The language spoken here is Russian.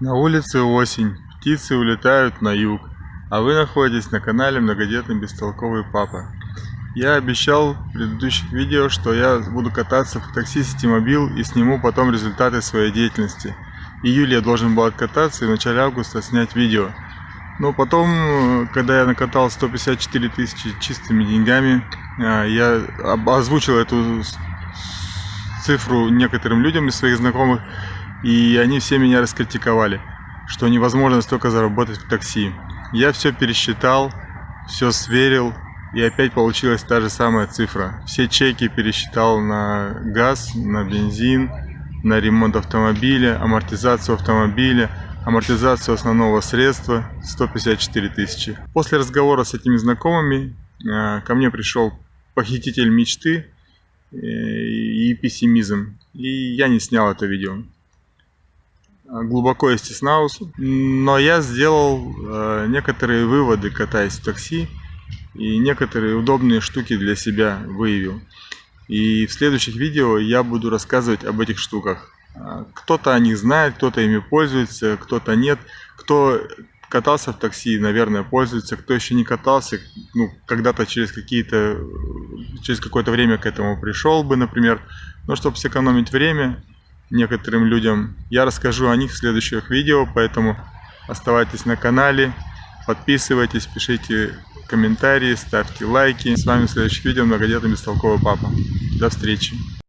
На улице осень, птицы улетают на юг, а вы находитесь на канале Многодетный Бестолковый Папа. Я обещал в предыдущих видео, что я буду кататься в такси Ситимобил и сниму потом результаты своей деятельности. Июль я должен был откататься и в начале августа снять видео. Но потом, когда я накатал 154 тысячи чистыми деньгами, а, я озвучил эту цифру некоторым людям из своих знакомых, и они все меня раскритиковали, что невозможно столько заработать в такси. Я все пересчитал, все сверил, и опять получилась та же самая цифра. Все чеки пересчитал на газ, на бензин, на ремонт автомобиля, амортизацию автомобиля, амортизацию основного средства 154 тысячи. После разговора с этими знакомыми э, ко мне пришел похититель мечты э, и пессимизм. И я не снял это видео. Э, глубоко стеснался, но я сделал э, некоторые выводы, катаясь в такси, и некоторые удобные штуки для себя выявил. И в следующих видео я буду рассказывать об этих штуках. Э, кто-то о них знает, кто-то ими пользуется, кто-то нет. Кто катался в такси, наверное, пользуется. Кто еще не катался, ну, когда-то через какие-то, через какое-то время к этому пришел бы, например. Но чтобы сэкономить время, некоторым людям. Я расскажу о них в следующих видео, поэтому оставайтесь на канале, подписывайтесь, пишите комментарии, ставьте лайки. С вами в следующих видео многодетный бестолковый папа. До встречи!